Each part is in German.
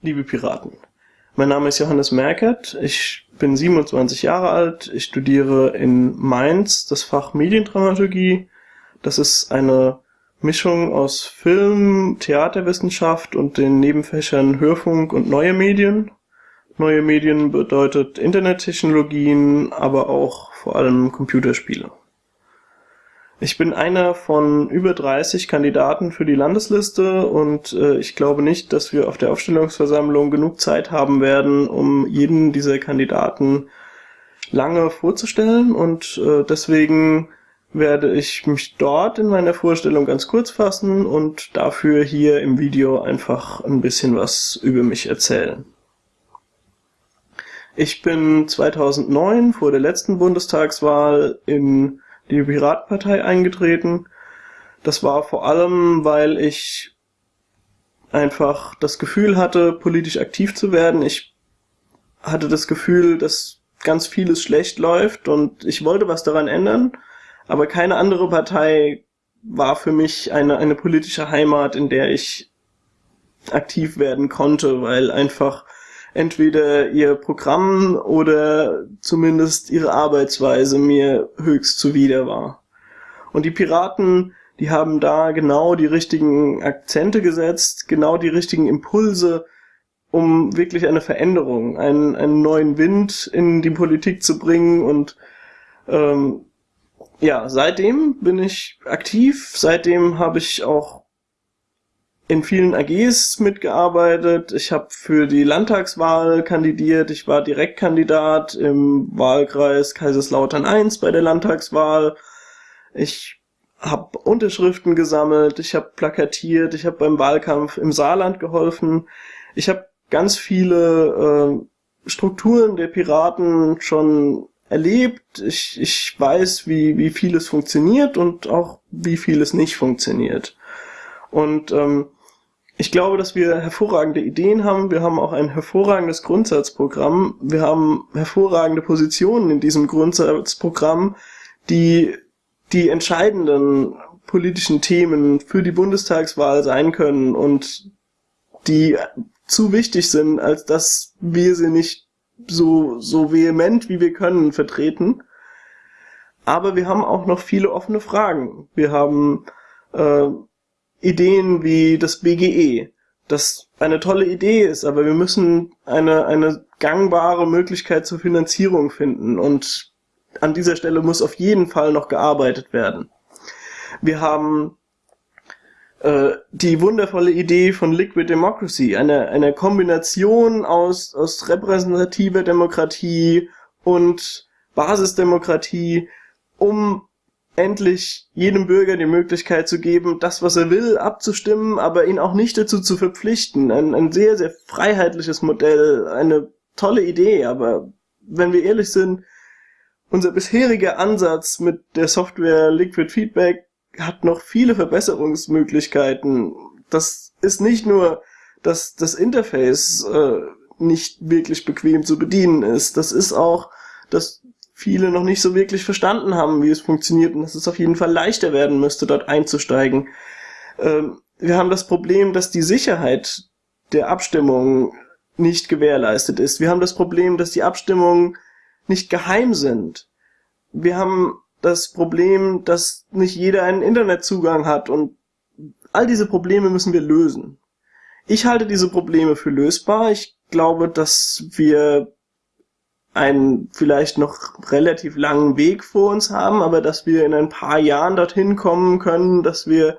liebe Piraten. Mein Name ist Johannes Merkert, ich bin 27 Jahre alt, ich studiere in Mainz das Fach Mediendramaturgie. Das ist eine Mischung aus Film, Theaterwissenschaft und den Nebenfächern Hörfunk und neue Medien. Neue Medien bedeutet Internettechnologien, aber auch vor allem Computerspiele. Ich bin einer von über 30 Kandidaten für die Landesliste und äh, ich glaube nicht, dass wir auf der Aufstellungsversammlung genug Zeit haben werden, um jeden dieser Kandidaten lange vorzustellen und äh, deswegen werde ich mich dort in meiner Vorstellung ganz kurz fassen und dafür hier im Video einfach ein bisschen was über mich erzählen. Ich bin 2009 vor der letzten Bundestagswahl in die Piratenpartei eingetreten. Das war vor allem, weil ich einfach das Gefühl hatte, politisch aktiv zu werden. Ich hatte das Gefühl, dass ganz vieles schlecht läuft und ich wollte was daran ändern, aber keine andere Partei war für mich eine, eine politische Heimat, in der ich aktiv werden konnte, weil einfach entweder ihr Programm oder zumindest ihre Arbeitsweise mir höchst zuwider war. Und die Piraten, die haben da genau die richtigen Akzente gesetzt, genau die richtigen Impulse, um wirklich eine Veränderung, einen, einen neuen Wind in die Politik zu bringen. Und ähm, ja, seitdem bin ich aktiv, seitdem habe ich auch in vielen AGs mitgearbeitet. Ich habe für die Landtagswahl kandidiert. Ich war Direktkandidat im Wahlkreis Kaiserslautern I bei der Landtagswahl. Ich habe Unterschriften gesammelt. Ich habe plakatiert. Ich habe beim Wahlkampf im Saarland geholfen. Ich habe ganz viele äh, Strukturen der Piraten schon erlebt. Ich, ich weiß, wie, wie vieles funktioniert und auch wie vieles nicht funktioniert. Und ähm, ich glaube, dass wir hervorragende Ideen haben. Wir haben auch ein hervorragendes Grundsatzprogramm. Wir haben hervorragende Positionen in diesem Grundsatzprogramm, die die entscheidenden politischen Themen für die Bundestagswahl sein können und die zu wichtig sind, als dass wir sie nicht so, so vehement wie wir können vertreten. Aber wir haben auch noch viele offene Fragen. Wir haben äh, Ideen wie das BGE, das eine tolle Idee ist, aber wir müssen eine, eine gangbare Möglichkeit zur Finanzierung finden und an dieser Stelle muss auf jeden Fall noch gearbeitet werden. Wir haben äh, die wundervolle Idee von Liquid Democracy, eine, eine Kombination aus, aus repräsentativer Demokratie und Basisdemokratie, um endlich jedem Bürger die Möglichkeit zu geben, das, was er will, abzustimmen, aber ihn auch nicht dazu zu verpflichten. Ein, ein sehr, sehr freiheitliches Modell, eine tolle Idee, aber wenn wir ehrlich sind, unser bisheriger Ansatz mit der Software Liquid Feedback hat noch viele Verbesserungsmöglichkeiten. Das ist nicht nur, dass das Interface äh, nicht wirklich bequem zu bedienen ist. Das ist auch, dass viele noch nicht so wirklich verstanden haben, wie es funktioniert und dass es auf jeden Fall leichter werden müsste, dort einzusteigen. Ähm, wir haben das Problem, dass die Sicherheit der Abstimmung nicht gewährleistet ist. Wir haben das Problem, dass die Abstimmungen nicht geheim sind. Wir haben das Problem, dass nicht jeder einen Internetzugang hat und all diese Probleme müssen wir lösen. Ich halte diese Probleme für lösbar. Ich glaube, dass wir einen vielleicht noch relativ langen Weg vor uns haben, aber dass wir in ein paar Jahren dorthin kommen können, dass wir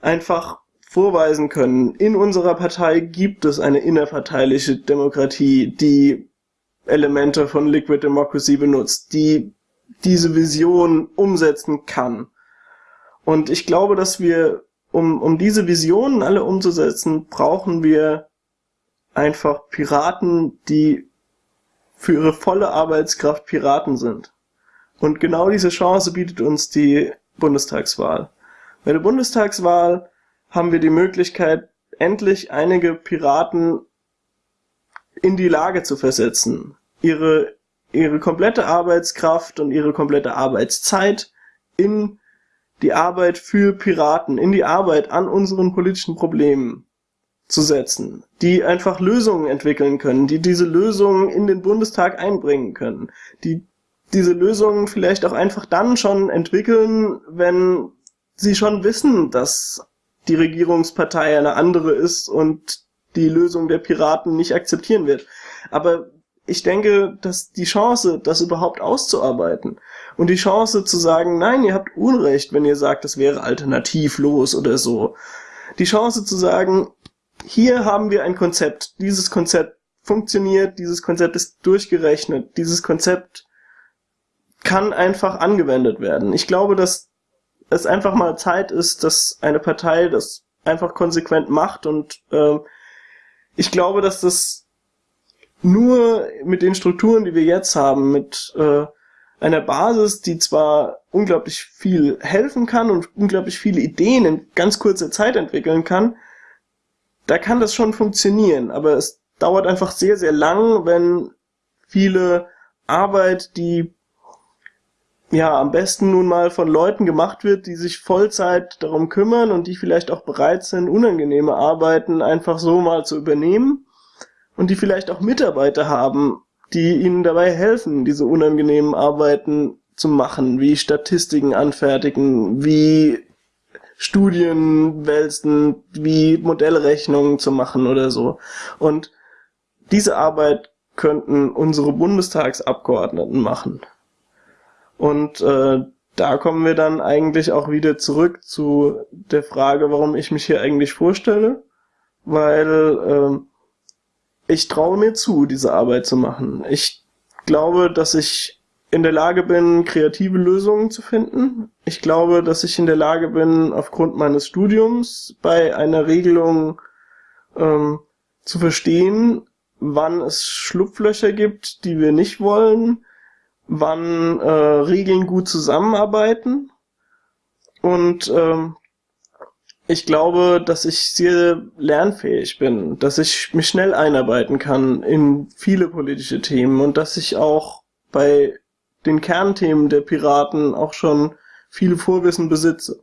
einfach vorweisen können, in unserer Partei gibt es eine innerparteiliche Demokratie, die Elemente von Liquid Democracy benutzt, die diese Vision umsetzen kann. Und ich glaube, dass wir, um, um diese Visionen alle umzusetzen, brauchen wir einfach Piraten, die für ihre volle Arbeitskraft Piraten sind. Und genau diese Chance bietet uns die Bundestagswahl. Bei der Bundestagswahl haben wir die Möglichkeit, endlich einige Piraten in die Lage zu versetzen, ihre, ihre komplette Arbeitskraft und ihre komplette Arbeitszeit in die Arbeit für Piraten, in die Arbeit an unseren politischen Problemen zu setzen, die einfach Lösungen entwickeln können, die diese Lösungen in den Bundestag einbringen können, die diese Lösungen vielleicht auch einfach dann schon entwickeln, wenn sie schon wissen, dass die Regierungspartei eine andere ist und die Lösung der Piraten nicht akzeptieren wird. Aber ich denke, dass die Chance, das überhaupt auszuarbeiten und die Chance zu sagen, nein, ihr habt Unrecht, wenn ihr sagt, das wäre alternativlos oder so. Die Chance zu sagen, hier haben wir ein Konzept, dieses Konzept funktioniert, dieses Konzept ist durchgerechnet, dieses Konzept kann einfach angewendet werden. Ich glaube, dass es einfach mal Zeit ist, dass eine Partei das einfach konsequent macht und äh, ich glaube, dass das nur mit den Strukturen, die wir jetzt haben, mit äh, einer Basis, die zwar unglaublich viel helfen kann und unglaublich viele Ideen in ganz kurzer Zeit entwickeln kann, da kann das schon funktionieren, aber es dauert einfach sehr, sehr lang, wenn viele Arbeit, die ja am besten nun mal von Leuten gemacht wird, die sich Vollzeit darum kümmern und die vielleicht auch bereit sind, unangenehme Arbeiten einfach so mal zu übernehmen und die vielleicht auch Mitarbeiter haben, die ihnen dabei helfen, diese unangenehmen Arbeiten zu machen, wie Statistiken anfertigen, wie Studien wälzen, wie Modellrechnungen zu machen oder so. Und diese Arbeit könnten unsere Bundestagsabgeordneten machen. Und äh, da kommen wir dann eigentlich auch wieder zurück zu der Frage, warum ich mich hier eigentlich vorstelle, weil äh, ich traue mir zu, diese Arbeit zu machen. Ich glaube, dass ich in der Lage bin, kreative Lösungen zu finden. Ich glaube, dass ich in der Lage bin, aufgrund meines Studiums bei einer Regelung ähm, zu verstehen, wann es Schlupflöcher gibt, die wir nicht wollen, wann äh, Regeln gut zusammenarbeiten. Und ähm, ich glaube, dass ich sehr lernfähig bin, dass ich mich schnell einarbeiten kann in viele politische Themen und dass ich auch bei den Kernthemen der Piraten auch schon viele Vorwissen besitze.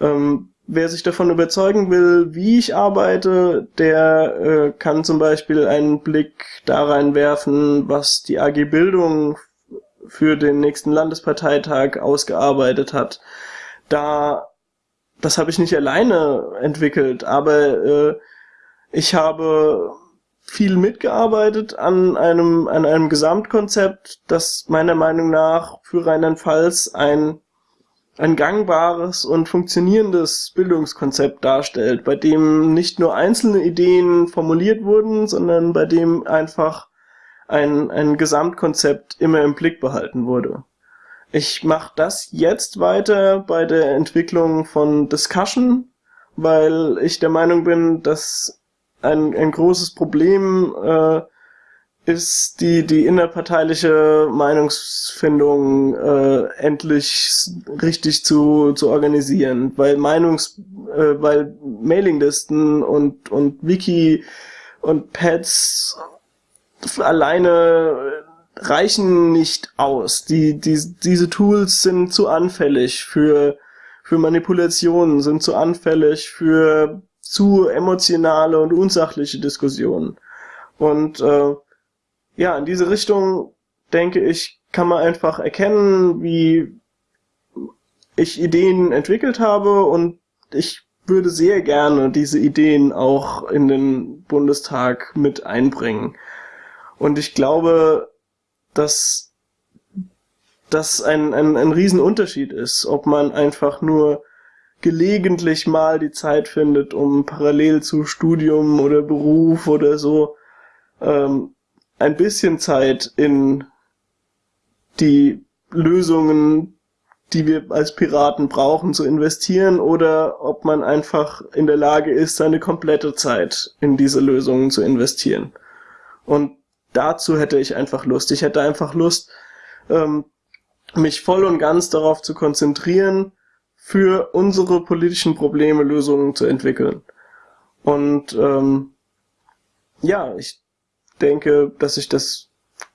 Ähm, wer sich davon überzeugen will, wie ich arbeite, der äh, kann zum Beispiel einen Blick da reinwerfen, was die AG Bildung für den nächsten Landesparteitag ausgearbeitet hat. Da, das habe ich nicht alleine entwickelt, aber äh, ich habe viel mitgearbeitet an einem, an einem Gesamtkonzept, das meiner Meinung nach für Rheinland-Pfalz ein, ein gangbares und funktionierendes Bildungskonzept darstellt, bei dem nicht nur einzelne Ideen formuliert wurden, sondern bei dem einfach ein, ein Gesamtkonzept immer im Blick behalten wurde. Ich mache das jetzt weiter bei der Entwicklung von Discussion, weil ich der Meinung bin, dass ein, ein großes Problem äh, ist die, die innerparteiliche Meinungsfindung äh, endlich richtig zu, zu organisieren, weil Meinungs, äh, weil Mailinglisten und, und Wiki und Pads alleine reichen nicht aus. Die, die, diese Tools sind zu anfällig für, für Manipulationen, sind zu anfällig für zu emotionale und unsachliche Diskussionen. Und äh, ja, in diese Richtung, denke ich, kann man einfach erkennen, wie ich Ideen entwickelt habe und ich würde sehr gerne diese Ideen auch in den Bundestag mit einbringen. Und ich glaube, dass das ein, ein, ein Riesenunterschied ist, ob man einfach nur gelegentlich mal die Zeit findet, um parallel zu Studium oder Beruf oder so ähm, ein bisschen Zeit in die Lösungen, die wir als Piraten brauchen, zu investieren oder ob man einfach in der Lage ist, seine komplette Zeit in diese Lösungen zu investieren. Und dazu hätte ich einfach Lust. Ich hätte einfach Lust, ähm, mich voll und ganz darauf zu konzentrieren, für unsere politischen Probleme Lösungen zu entwickeln. Und ähm, ja, ich denke, dass ich das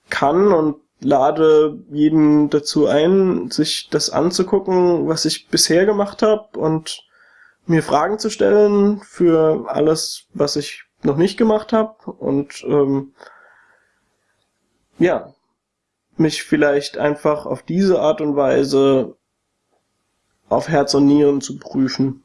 kann und lade jeden dazu ein, sich das anzugucken, was ich bisher gemacht habe und mir Fragen zu stellen für alles, was ich noch nicht gemacht habe und ähm, ja, mich vielleicht einfach auf diese Art und Weise auf Herz und Nieren zu prüfen.